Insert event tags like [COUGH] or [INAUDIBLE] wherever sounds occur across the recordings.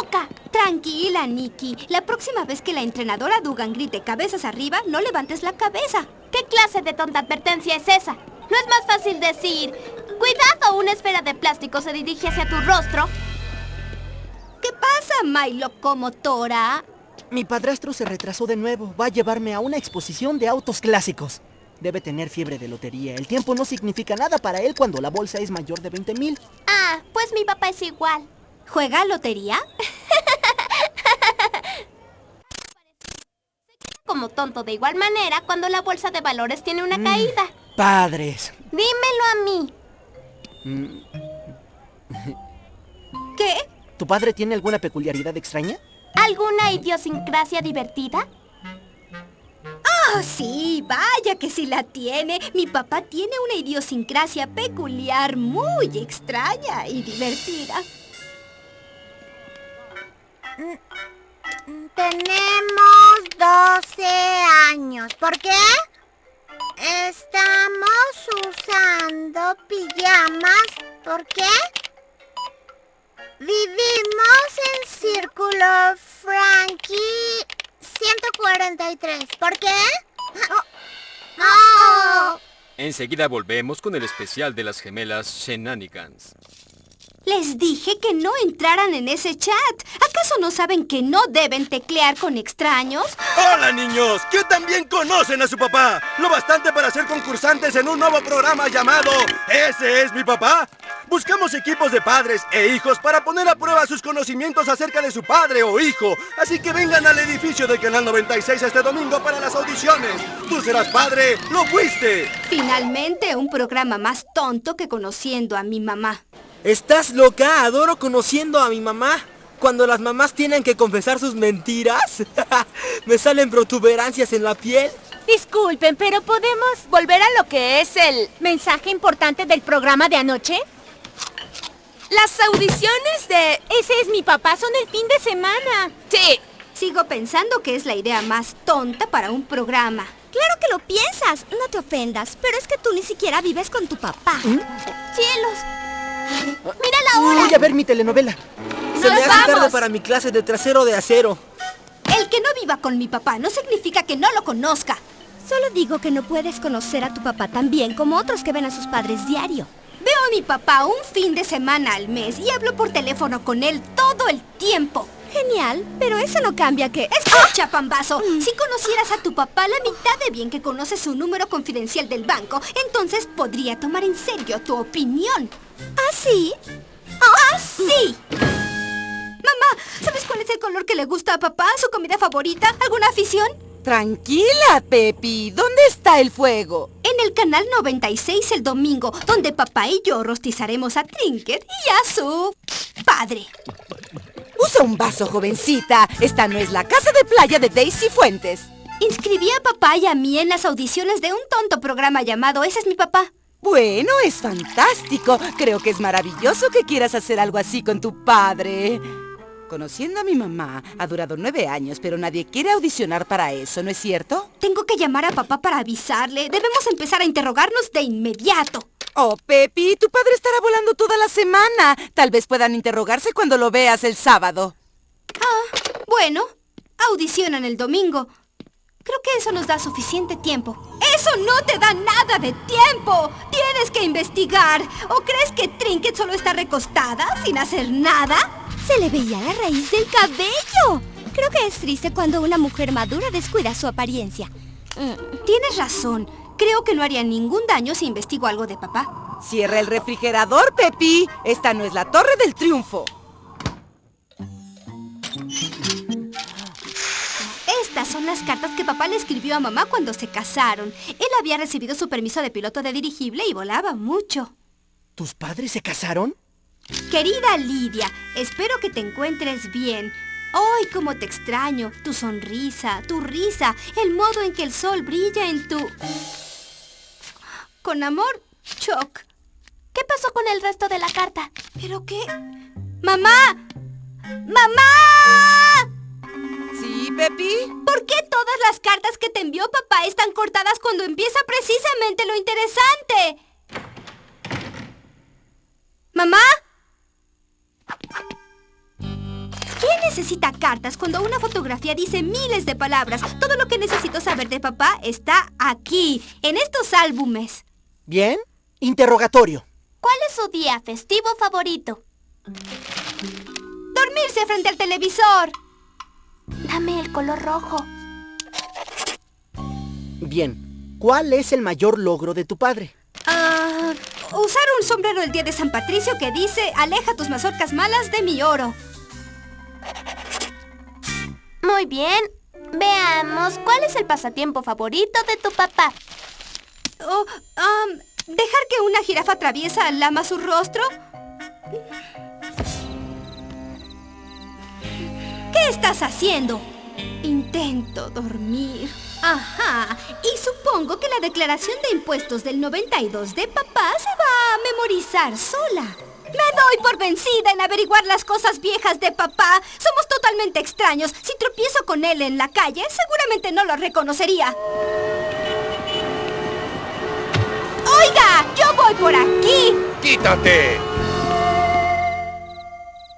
loca. Tranquila, Nikki. La próxima vez que la entrenadora Dugan grite cabezas arriba, no levantes la cabeza. ¿Qué clase de tonta advertencia es esa? ¿No es más fácil decir, cuidado, una esfera de plástico se dirige hacia tu rostro? ¿Qué pasa, my locomotora? Mi padrastro se retrasó de nuevo. Va a llevarme a una exposición de autos clásicos. Debe tener fiebre de lotería. El tiempo no significa nada para él cuando la bolsa es mayor de 20 mil. Ah, pues mi papá es igual. ¿Juega lotería? [LAUGHS] Como tonto de igual manera cuando la bolsa de valores tiene una Mm. caída. Padres. Dímelo a mí. Mm, ¿Qué? ¿Tu padre tiene alguna peculiaridad extraña? ¿Alguna idiosincrasia divertida? Ah, sí, vaya que sí la tiene. Mi papá tiene una idiosincrasia peculiar, muy extraña y divertida. Tenemos 12 años. ¿Por qué? Estamos usando pijamas. ¿Por qué? Vivimos en Círculo Frankie 143. ¿Por qué? Oh. Oh. Enseguida volvemos con el especial de las gemelas Shenanigans. Les dije que no entraran en ese chat. ¿Acaso no saben que no deben teclear con extraños? ¡Hola, niños! ¿Qué también conocen a su papá? Lo bastante para ser concursantes en un nuevo programa llamado ¿Ese es mi papá? Buscamos equipos de padres e hijos para poner a prueba sus conocimientos acerca de su padre o hijo. Así que vengan al edificio de Canal 96 este domingo para las audiciones. Tú serás padre, lo fuiste. Finalmente, un programa más tonto que conociendo a mi mamá. ¿Estás loca? Adoro conociendo a mi mamá. Cuando las mamás tienen que confesar sus mentiras, [LAUGHS] me salen protuberancias en la piel. Disculpen, pero ¿podemos volver a lo que es el mensaje importante del programa de anoche? Las audiciones de Ese es mi papá son el fin de semana. Sí. Sigo pensando que es la idea más tonta para un programa. Claro que lo piensas, no te ofendas, pero es que tú ni siquiera vives con tu papá. ¡Cielos! ¡Mira la hora! Voy a ver mi telenovela. Se me hace vamos! tarde para mi clase de trasero de acero. El que no viva con mi papá no significa que no lo conozca. Solo digo que no puedes conocer a tu papá tan bien como otros que ven a sus padres diario. Veo a mi papá un fin de semana al mes y hablo por teléfono con él todo el tiempo. Genial, pero eso no cambia que... Escucha, pambazo. Si conocieras a tu papá la mitad de bien que conoces su número confidencial del banco, entonces podría tomar en serio tu opinión. ¿Ah, sí? ¡Ah, sí! Mamá, ¿sabes cuál es el color que le gusta a papá? ¿Su comida favorita? ¿Alguna afición? Tranquila, Pepi. ¿Dónde está el fuego? En el canal 96 el domingo, donde papá y yo rostizaremos a Trinket y a su padre. Usa un vaso, jovencita. Esta no es la casa de playa de Daisy Fuentes. Inscribí a papá y a mí en las audiciones de un tonto programa llamado Ese es mi papá. Bueno, es fantástico. Creo que es maravilloso que quieras hacer algo así con tu padre. Conociendo a mi mamá, ha durado nueve años, pero nadie quiere audicionar para eso, ¿no es cierto? Tengo que llamar a papá para avisarle. Debemos empezar a interrogarnos de inmediato. Oh, Pepi, tu padre estará volando toda la semana. Tal vez puedan interrogarse cuando lo veas el sábado. Ah, bueno, audicionan el domingo. Creo que eso nos da suficiente tiempo. ¡Eso no te da nada de tiempo! ¡Tienes que investigar! ¿O crees que Trinket solo está recostada, sin hacer nada? Se le veía la raíz del cabello. Creo que es triste cuando una mujer madura descuida su apariencia. Mm, tienes razón. Creo que no haría ningún daño si investigo algo de papá. Cierra el refrigerador, Pepi. Esta no es la Torre del Triunfo. Estas son las cartas que papá le escribió a mamá cuando se casaron. Él había recibido su permiso de piloto de dirigible y volaba mucho. ¿Tus padres se casaron? Querida Lidia, espero que te encuentres bien. ¡Ay, cómo te extraño! Tu sonrisa, tu risa, el modo en que el sol brilla en tu... Con amor, Choc. ¿Qué pasó con el resto de la carta? ¿Pero qué? ¡Mamá! ¡Mamá! ¿Sí, Pepi? ¿Por qué todas las cartas que te envió papá están cortadas cuando empieza precisamente lo interesante? ¿Mamá? ¿Quién necesita cartas cuando una fotografía dice miles de palabras? Todo lo que necesito saber de papá está aquí, en estos álbumes. Bien, interrogatorio. ¿Cuál es su día festivo favorito? Dormirse frente al televisor. Dame el color rojo. Bien, ¿cuál es el mayor logro de tu padre? Ah, usar un sombrero el día de San Patricio que dice aleja tus mazorcas malas de mi oro. Muy bien. Veamos, ¿cuál es el pasatiempo favorito de tu papá? Oh, am, ¿Dejar que una jirafa traviesa lama su rostro? ¿Qué estás haciendo? Intento dormir. Ajá, y supongo que la declaración de impuestos del 92 de papá se va a memorizar sola. Me doy por vencida en averiguar las cosas viejas de papá. Somos totalmente extraños. Si tropiezo con él en la calle, seguramente no lo reconocería. Voy por aquí! ¡Quítate!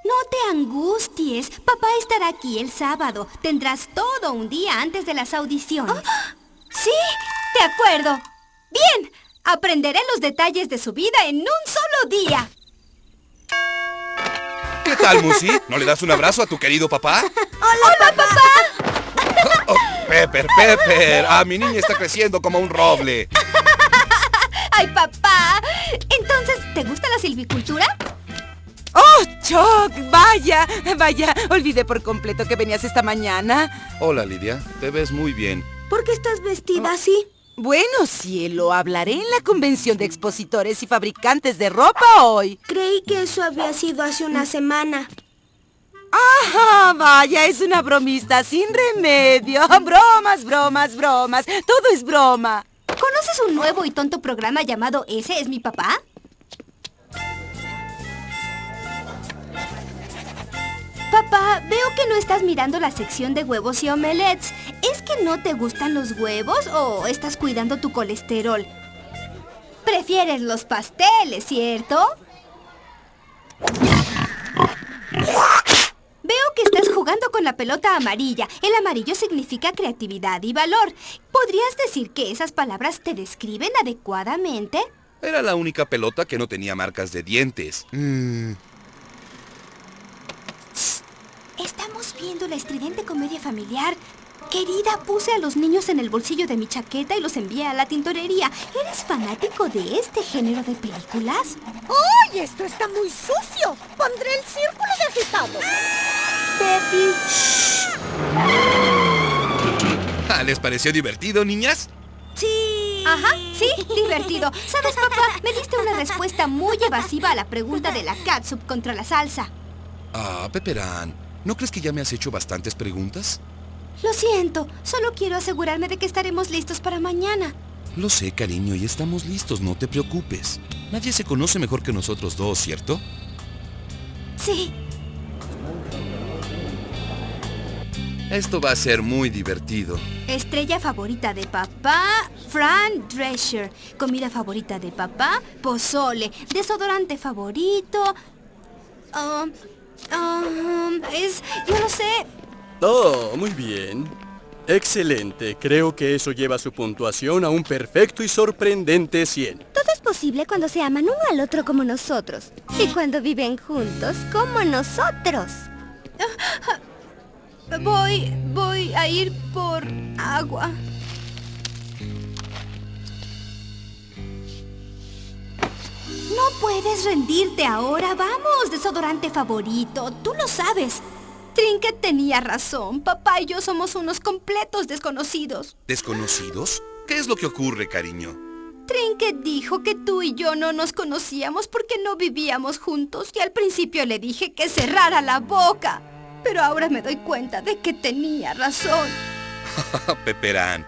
No te angusties. Papá estará aquí el sábado. Tendrás todo un día antes de las audiciones. [GASPS] ¿Sí? De acuerdo. Bien. Aprenderé los detalles de su vida en un solo día. ¿Qué tal, Musi? ¿No le das un abrazo a tu querido papá? [LAUGHS] ¡Hola, papá! [LAUGHS] Oh, Pepper, Pepper. Ah, mi niña está creciendo como un roble. [LAUGHS] ¡Ay, papá! ¿Te gusta la silvicultura? ¡Oh, Chuck! ¡Vaya! Vaya, olvidé por completo que venías esta mañana. Hola, Lidia. Te ves muy bien. ¿Por qué estás vestida así? Bueno, cielo, hablaré en la convención de expositores y fabricantes de ropa hoy. Creí que eso había sido hace una semana. ¡Ah, vaya! Es una bromista sin remedio. [LAUGHS] Bromas, bromas, bromas. Todo es broma. ¿Conoces un nuevo y tonto programa llamado Ese es mi papá? Papá, veo que no estás mirando la sección de huevos y omelets. ¿Es que no te gustan los huevos o estás cuidando tu colesterol? Prefieres los pasteles, ¿cierto? Veo que estás jugando con la pelota amarilla. El amarillo significa creatividad y valor. ¿Podrías decir que esas palabras te describen adecuadamente? Era la única pelota que no tenía marcas de dientes. Mm, Estamos viendo la estridente comedia familiar. Querida, puse a los niños en el bolsillo de mi chaqueta y los envié a la tintorería. ¿Eres fanático de este género de películas? ¡Uy! Esto está muy sucio. Pondré el círculo de agitado. Ah, ¿Les pareció divertido, niñas? Sí. Ajá, sí, divertido. ¿Sabes, papá? Me diste una respuesta muy evasiva a la pregunta de la catsup contra la salsa. Ah, Pepperán, ¿no crees que ya me has hecho bastantes preguntas? Lo siento, solo quiero asegurarme de que estaremos listos para mañana. Lo sé, cariño, y estamos listos, no te preocupes. Nadie se conoce mejor que nosotros dos, ¿cierto? Sí. Esto va a ser muy divertido. Estrella favorita de papá, Fran Drescher. Comida favorita de papá, pozole. Desodorante favorito. ah, ah, es, yo no sé. Oh, muy bien. Excelente. Creo que eso lleva su puntuación a un perfecto y sorprendente 100. Todo es posible cuando se aman uno al otro como nosotros. Y cuando viven juntos como nosotros. Voy, voy a ir por agua. No puedes rendirte ahora. Vamos, desodorante favorito. Tú lo sabes. Trinket tenía razón. Papá y yo somos unos completos desconocidos. ¿Desconocidos? ¿Qué es lo que ocurre, cariño? Trinket dijo que tú y yo no nos conocíamos porque no vivíamos juntos y al principio le dije que cerrara la boca. Pero ahora me doy cuenta de que tenía razón. [LAUGHS] Pepperán,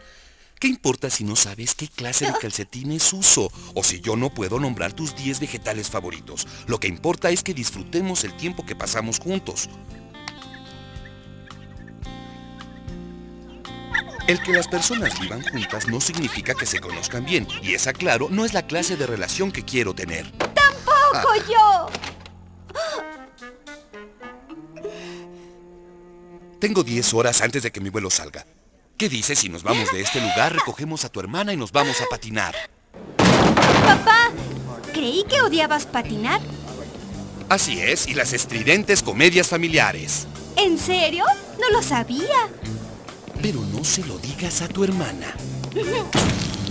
¿qué importa si no sabes qué clase de calcetines uso? O si yo no puedo nombrar tus 10 vegetales favoritos. Lo que importa es que disfrutemos el tiempo que pasamos juntos. El que las personas vivan juntas no significa que se conozcan bien. Y esa, claro, no es la clase de relación que quiero tener. ¡Tampoco! ¡Tampoco yo! Tengo 10 horas antes de que mi vuelo salga. ¿Qué dices si nos vamos de este lugar, recogemos a tu hermana y nos vamos a patinar? Papá, creí que odiabas patinar. Así es, y las estridentes comedias familiares. ¿En serio? No lo sabía. Pero no se lo digas a tu hermana. [LAUGHS]